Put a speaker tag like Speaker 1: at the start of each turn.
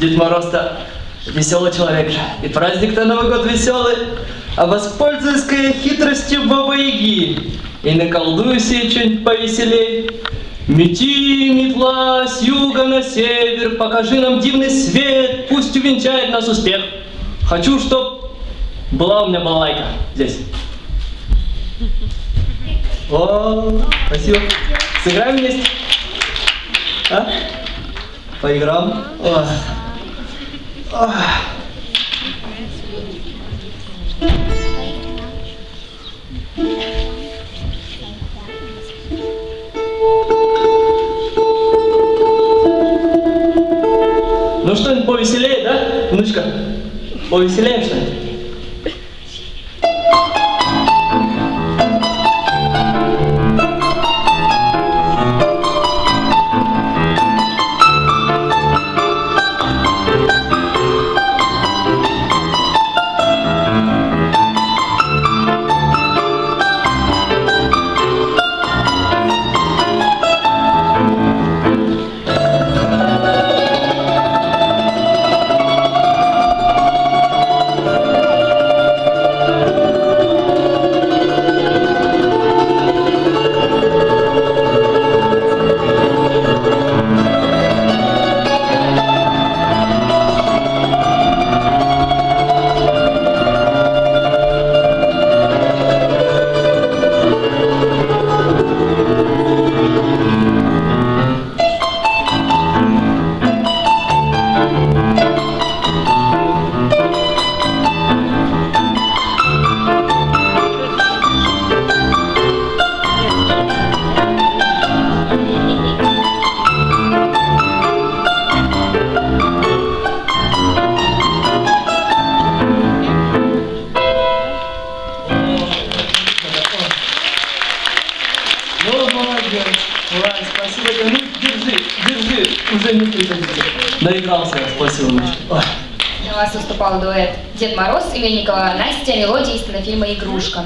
Speaker 1: Дед Мороз-то веселый человек же. И праздник-то Новый год веселый. А воспользуюсь-ка я хитростью Бабы Яги. И наколдую себе что-нибудь повеселей. Мети, метла, с юга на север, покажи нам дивный свет, пусть увенчает нас успех. Хочу, чтоб была у меня балалайка здесь. О, спасибо. Сыграем вместе? А? О. Ну что-нибудь повеселее, да, внучка? Повеселее что-нибудь? Ой, спасибо тебе. Ну, держи, держи. Уже не приходи. Доигрался я. Спасибо, внучка. Ой.
Speaker 2: У вас выступал дуэт Дед Мороз, Илья Настя, мелодия из кинофильма «Игрушка».